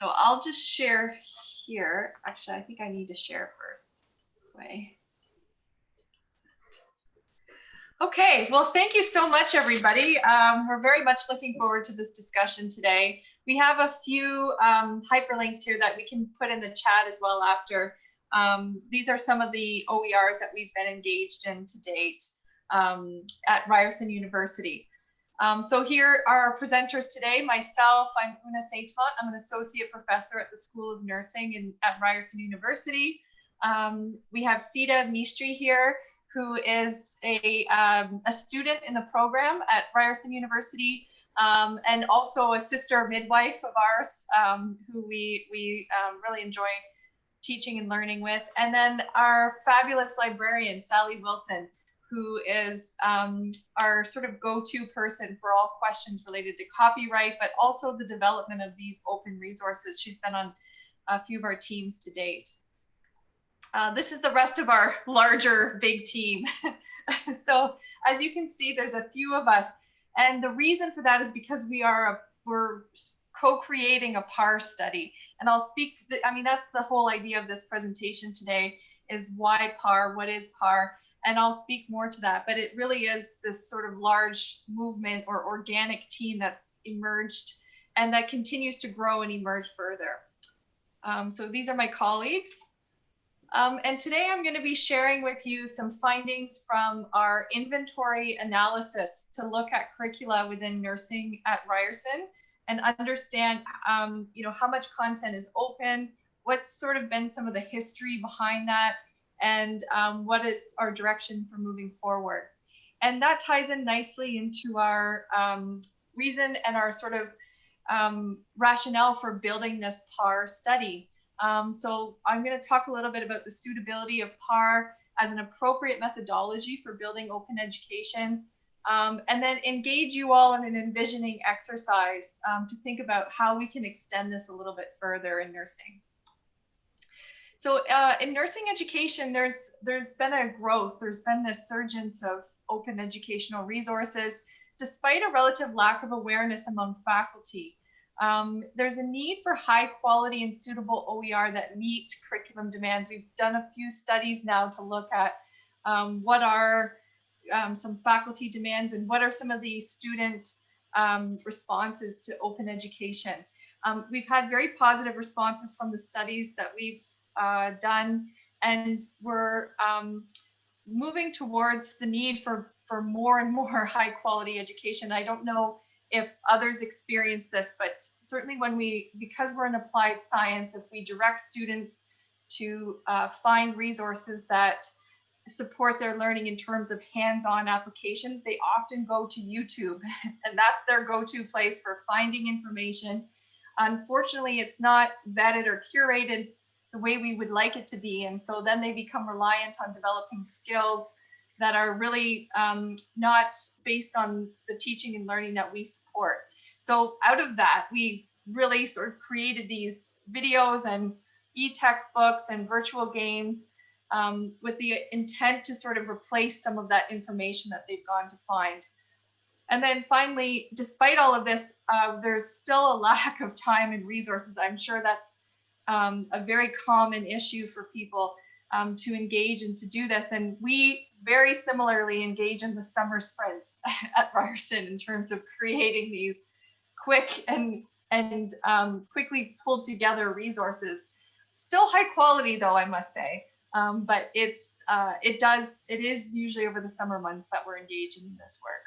So I'll just share here. Actually, I think I need to share first this way. Okay, well, thank you so much, everybody. Um, we're very much looking forward to this discussion today. We have a few um, hyperlinks here that we can put in the chat as well after. Um, these are some of the OERs that we've been engaged in to date um, at Ryerson University. Um, so here are our presenters today. Myself, I'm Oona St-Amant. I'm an associate professor at the School of Nursing in, at Ryerson University. Um, we have Sita Mistry here who is a, um, a student in the program at Ryerson University um, and also a sister midwife of ours um, who we, we um, really enjoy teaching and learning with. And then our fabulous librarian, Sally Wilson, who is um, our sort of go-to person for all questions related to copyright, but also the development of these open resources. She's been on a few of our teams to date. Uh, this is the rest of our larger big team. so as you can see, there's a few of us. And the reason for that is because we are, a, we're co-creating a PAR study. And I'll speak, I mean, that's the whole idea of this presentation today is why PAR, what is PAR? And I'll speak more to that, but it really is this sort of large movement or organic team that's emerged and that continues to grow and emerge further. Um, so these are my colleagues. Um, and today I'm going to be sharing with you some findings from our inventory analysis to look at curricula within nursing at Ryerson and understand, um, you know, how much content is open, what's sort of been some of the history behind that, and um, what is our direction for moving forward. And that ties in nicely into our um, reason and our sort of um, rationale for building this PAR study. Um, so I'm going to talk a little bit about the suitability of PAR as an appropriate methodology for building open education, um, and then engage you all in an envisioning exercise um, to think about how we can extend this a little bit further in nursing. So uh, in nursing education, there's there's been a growth. There's been this surgence of open educational resources, despite a relative lack of awareness among faculty. Um, there's a need for high quality and suitable OER that meet curriculum demands. We've done a few studies now to look at um, what are um, some faculty demands and what are some of the student um, responses to open education. Um, we've had very positive responses from the studies that we've uh, done and we're um, moving towards the need for, for more and more high quality education. I don't know if others experience this, but certainly when we, because we're in applied science, if we direct students to uh, find resources that support their learning in terms of hands-on application, they often go to YouTube and that's their go-to place for finding information. Unfortunately, it's not vetted or curated the way we would like it to be. And so then they become reliant on developing skills that are really um, not based on the teaching and learning that we support. So out of that, we really sort of created these videos and e-textbooks and virtual games um, with the intent to sort of replace some of that information that they've gone to find. And then finally, despite all of this, uh, there's still a lack of time and resources. I'm sure that's um, a very common issue for people um, to engage and to do this. And we very similarly engage in the summer sprints at Ryerson in terms of creating these quick and and um, quickly pulled together resources. Still high quality though, I must say. Um, but it's uh, it does it is usually over the summer months that we're engaging in this work.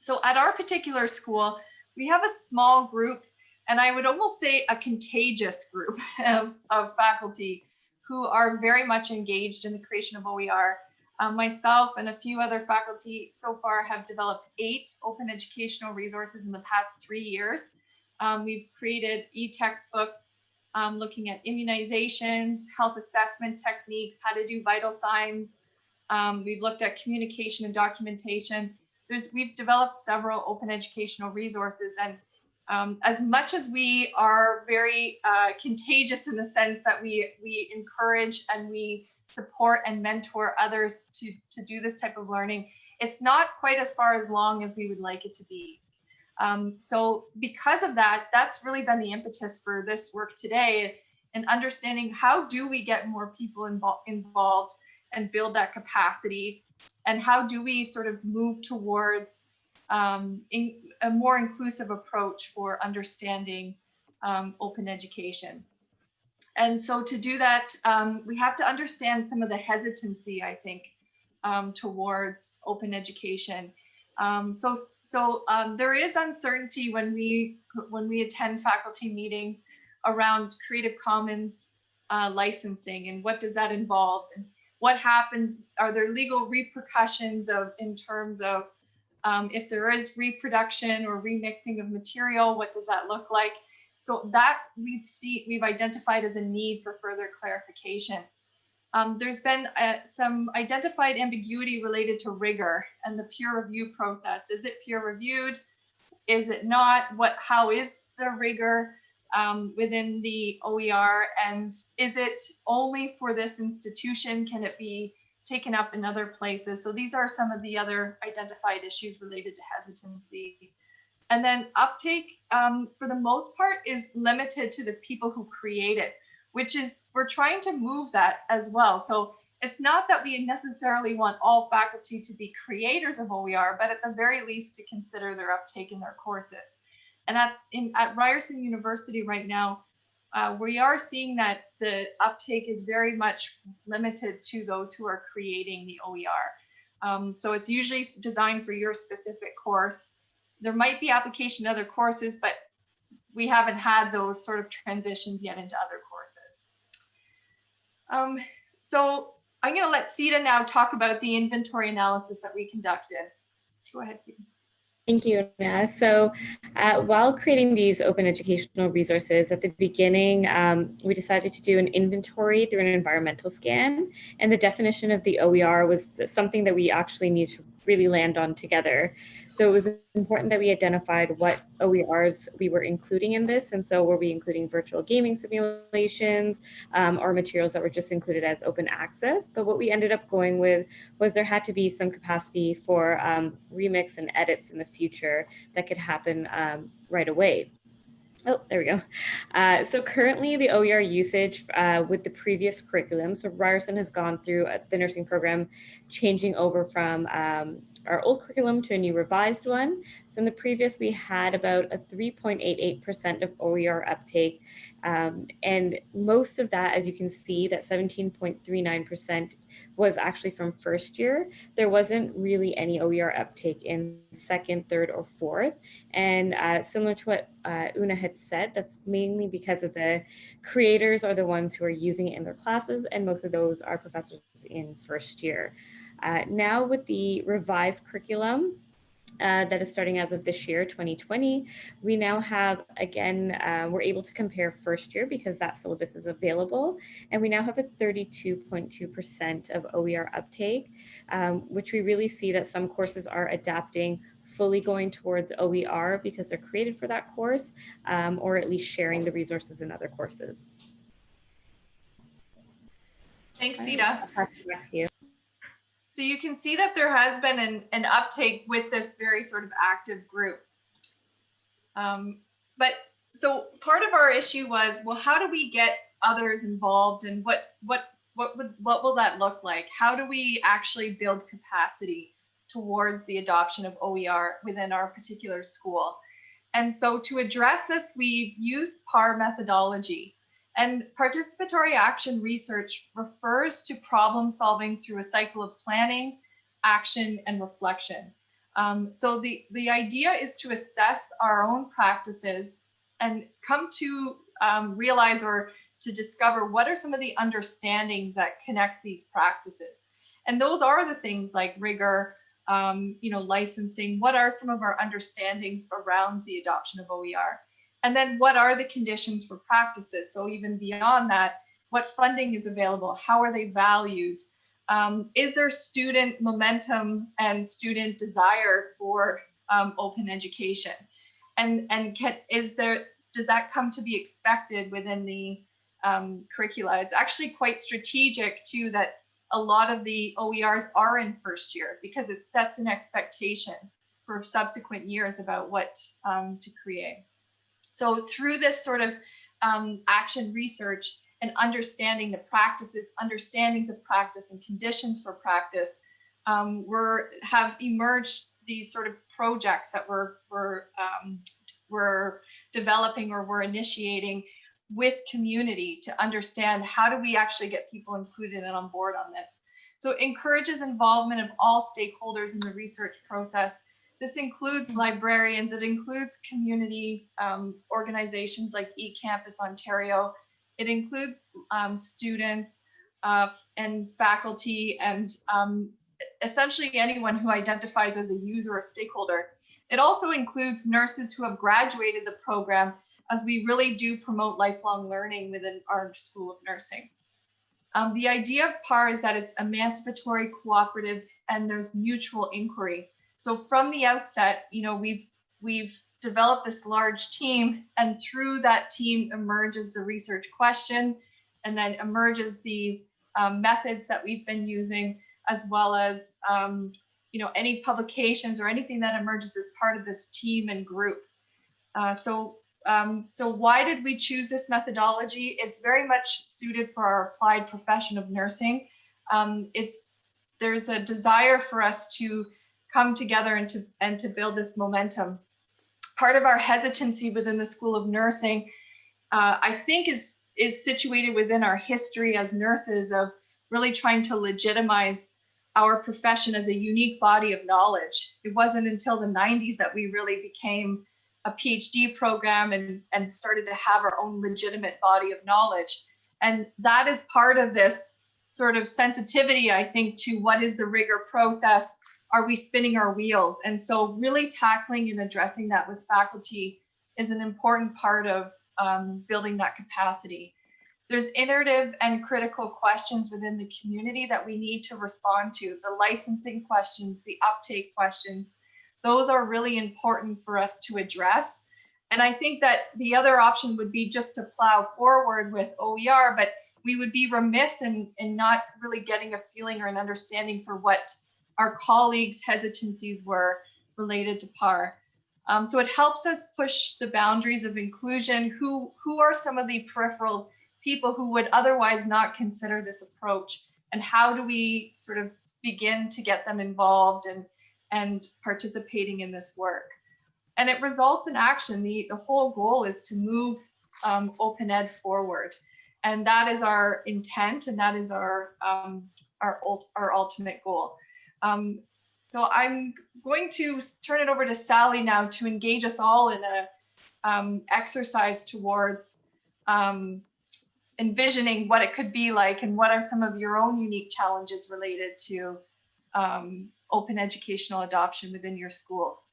So at our particular school, we have a small group, and I would almost say a contagious group of, of faculty who are very much engaged in the creation of OER. Um, myself and a few other faculty so far have developed eight open educational resources in the past three years. Um, we've created e-textbooks um, looking at immunizations, health assessment techniques, how to do vital signs. Um, we've looked at communication and documentation. There's, we've developed several open educational resources and um, as much as we are very uh, contagious in the sense that we we encourage and we support and mentor others to to do this type of learning, it's not quite as far as long as we would like it to be. Um, so because of that, that's really been the impetus for this work today and understanding how do we get more people invo involved and build that capacity and how do we sort of move towards um, in, a more inclusive approach for understanding um, open education. And so to do that, um, we have to understand some of the hesitancy, I think, um, towards open education. Um, so so um, there is uncertainty when we when we attend faculty meetings around Creative Commons uh, licensing and what does that involve and what happens are there legal repercussions of in terms of um, if there is reproduction or remixing of material what does that look like so that we've see we've identified as a need for further clarification um, there's been uh, some identified ambiguity related to rigor and the peer review process. Is it peer reviewed? Is it not? What? How is the rigor um, within the OER? And is it only for this institution? Can it be taken up in other places? So these are some of the other identified issues related to hesitancy. And then uptake, um, for the most part, is limited to the people who create it which is we're trying to move that as well. So it's not that we necessarily want all faculty to be creators of OER, but at the very least to consider their uptake in their courses. And at, in, at Ryerson University right now, uh, we are seeing that the uptake is very much limited to those who are creating the OER. Um, so it's usually designed for your specific course. There might be application to other courses, but we haven't had those sort of transitions yet into other um, so I'm going to let Sita now talk about the inventory analysis that we conducted. Go ahead, Sita. Thank you. So uh, while creating these open educational resources, at the beginning, um, we decided to do an inventory through an environmental scan. And the definition of the OER was something that we actually need to really land on together. So it was important that we identified what OERs we were including in this. And so were we including virtual gaming simulations um, or materials that were just included as open access. But what we ended up going with was there had to be some capacity for um, remix and edits in the future that could happen um, right away. Oh, there we go. Uh, so currently the OER usage uh, with the previous curriculum, so Ryerson has gone through the nursing program changing over from um, our old curriculum to a new revised one. So in the previous, we had about a 3.88% of OER uptake. Um, and most of that, as you can see, that 17.39% was actually from first year. There wasn't really any OER uptake in second, third, or fourth. And uh, similar to what uh, Oona had said, that's mainly because of the creators are the ones who are using it in their classes, and most of those are professors in first year. Uh, now with the revised curriculum, uh, that is starting as of this year, 2020. We now have, again, uh, we're able to compare first year because that syllabus is available. And we now have a 32.2% of OER uptake, um, which we really see that some courses are adapting fully going towards OER because they're created for that course, um, or at least sharing the resources in other courses. Thanks, Sita. So you can see that there has been an, an uptake with this very sort of active group. Um, but so part of our issue was, well, how do we get others involved and what what what would what will that look like? How do we actually build capacity towards the adoption of OER within our particular school? And so to address this, we've used PAR methodology. And participatory action research refers to problem solving through a cycle of planning, action, and reflection. Um, so the, the idea is to assess our own practices and come to um, realize or to discover what are some of the understandings that connect these practices. And those are the things like rigor, um, you know, licensing. What are some of our understandings around the adoption of OER? And then what are the conditions for practices? So even beyond that, what funding is available? How are they valued? Um, is there student momentum and student desire for um, open education? And, and can, is there, does that come to be expected within the um, curricula? It's actually quite strategic too that a lot of the OERs are in first year because it sets an expectation for subsequent years about what um, to create. So through this sort of um, action research and understanding the practices, understandings of practice and conditions for practice, um, we're have emerged these sort of projects that we're, we're, um, we're developing or we're initiating with community to understand how do we actually get people included and on board on this. So it encourages involvement of all stakeholders in the research process. This includes librarians, it includes community um, organizations like eCampus Ontario. It includes um, students uh, and faculty and um, essentially anyone who identifies as a user or stakeholder. It also includes nurses who have graduated the program as we really do promote lifelong learning within our School of Nursing. Um, the idea of PAR is that it's emancipatory, cooperative, and there's mutual inquiry. So from the outset, you know, we've we've developed this large team, and through that team emerges the research question, and then emerges the um, methods that we've been using, as well as um, you know any publications or anything that emerges as part of this team and group. Uh, so um, so why did we choose this methodology? It's very much suited for our applied profession of nursing. Um, it's there's a desire for us to come together and to and to build this momentum. Part of our hesitancy within the School of Nursing, uh, I think, is is situated within our history as nurses of really trying to legitimize our profession as a unique body of knowledge. It wasn't until the 90s that we really became a PhD program and, and started to have our own legitimate body of knowledge. And that is part of this sort of sensitivity, I think, to what is the rigor process? Are we spinning our wheels? And so really tackling and addressing that with faculty is an important part of um, building that capacity. There's iterative and critical questions within the community that we need to respond to, the licensing questions, the uptake questions, those are really important for us to address. And I think that the other option would be just to plow forward with OER, but we would be remiss in, in not really getting a feeling or an understanding for what our colleagues' hesitancies were related to PAR. Um, so it helps us push the boundaries of inclusion. Who, who are some of the peripheral people who would otherwise not consider this approach? And how do we sort of begin to get them involved and and participating in this work. And it results in action. The, the whole goal is to move um, Open Ed forward. And that is our intent and that is our, um, our, ult our ultimate goal. Um, so I'm going to turn it over to Sally now to engage us all in a um, exercise towards um, envisioning what it could be like and what are some of your own unique challenges related to um, open educational adoption within your schools.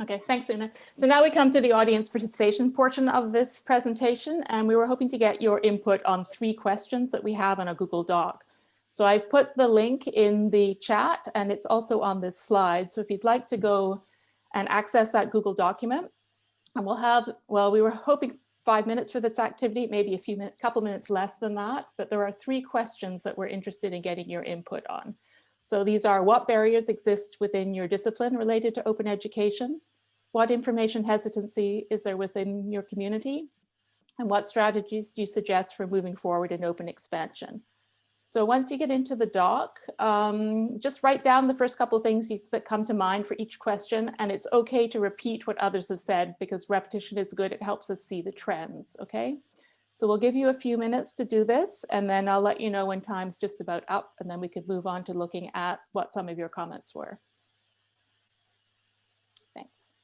Okay, thanks, Oona. So now we come to the audience participation portion of this presentation, and we were hoping to get your input on three questions that we have on a Google Doc. So I've put the link in the chat, and it's also on this slide. So if you'd like to go and access that Google document, and we'll have, well, we were hoping five minutes for this activity, maybe a few minutes, couple minutes less than that, but there are three questions that we're interested in getting your input on. So these are what barriers exist within your discipline related to open education? What information hesitancy is there within your community? And what strategies do you suggest for moving forward in open expansion? So once you get into the doc, um, just write down the first couple of things you, that come to mind for each question. And it's okay to repeat what others have said because repetition is good. It helps us see the trends, okay? So we'll give you a few minutes to do this, and then I'll let you know when time's just about up, and then we could move on to looking at what some of your comments were. Thanks.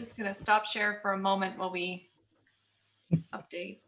Just gonna stop share for a moment while we update.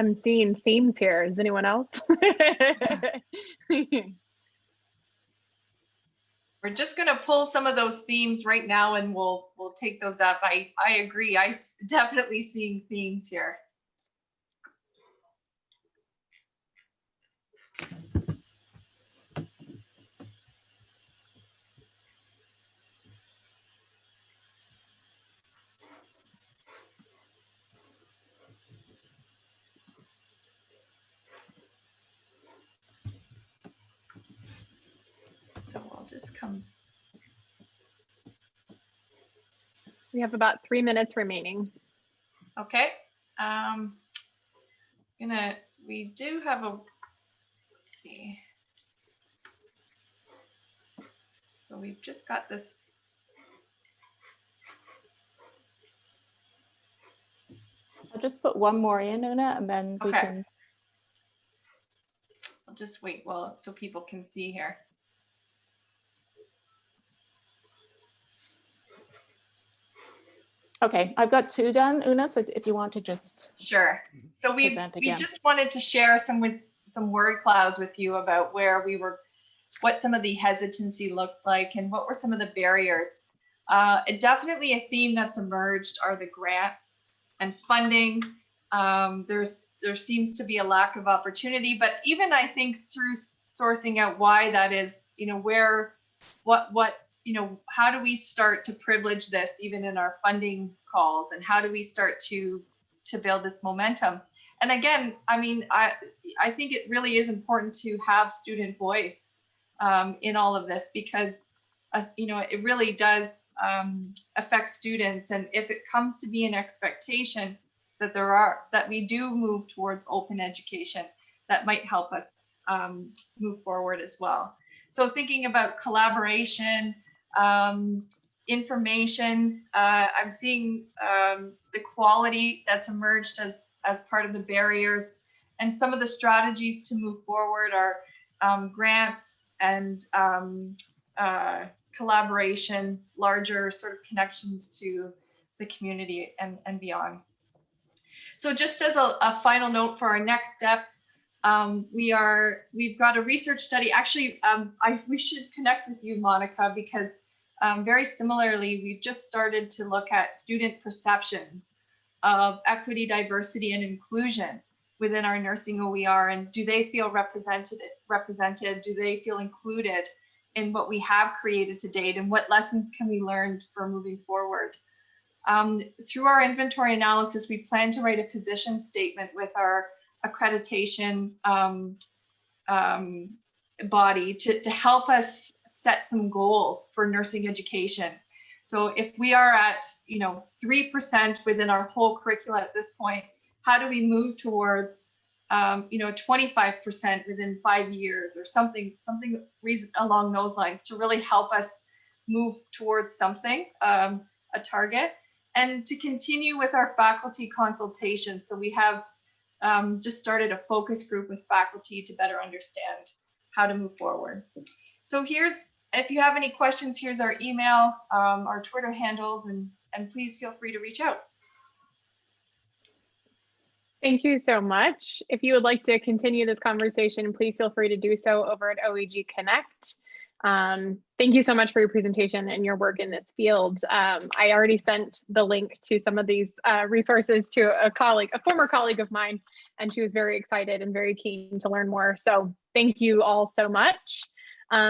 I'm seeing themes here. Is anyone else? We're just gonna pull some of those themes right now and we'll, we'll take those up. I, I agree. I definitely seeing themes here. So I'll just come we have about three minutes remaining. Okay, um, gonna, we do have a, let's see. So we've just got this. I'll just put one more in, Oona, and then we Okay. can, I'll just wait well, so people can see here. Okay, I've got two done, Oona, so if you want to just, Sure. So we, we just wanted to share some with, some word clouds with you about where we were, what some of the hesitancy looks like and what were some of the barriers. Uh, it- definitely a theme that's emerged are the grants and funding. Um, there's, there seems to be a lack of opportunity, but even I think through sourcing out why that is, you know, where, what, what, you know, how do we start to privilege this even in our funding calls and how do we start to to build this momentum. And again, I mean, I I think it really is important to have student voice um, in all of this because uh, you know it really does um, affect students. And if it comes to be an expectation that there are that we do move towards open education, that might help us um, move forward as well. So thinking about collaboration, um, information. Uh, I'm seeing um, the quality that's emerged as as part of the barriers, and some of the strategies to move forward are um, grants and um, uh, collaboration, larger sort of connections to the community and and beyond. So just as a, a final note for our next steps, um, we are we've got a research study. Actually, um, I we should connect with you, Monica, because um, very similarly, we've just started to look at student perceptions of equity, diversity, and inclusion within our nursing OER, and do they feel represented? Represented? Do they feel included in what we have created to date, and what lessons can we learn for moving forward? Um, through our inventory analysis, we plan to write a position statement with our accreditation um, um, body to, to help us set some goals for nursing education. So if we are at, you know, 3% within our whole curricula at this point, how do we move towards, um, you know, 25% within five years or something, something reason along those lines to really help us move towards something, um, a target, and to continue with our faculty consultation. So we have um, just started a focus group with faculty to better understand how to move forward. So here's, if you have any questions, here's our email, um, our Twitter handles, and and please feel free to reach out. Thank you so much. If you would like to continue this conversation, please feel free to do so over at OEG Connect. Um, thank you so much for your presentation and your work in this field. Um, I already sent the link to some of these uh, resources to a colleague, a former colleague of mine, and she was very excited and very keen to learn more. So thank you all so much. Um,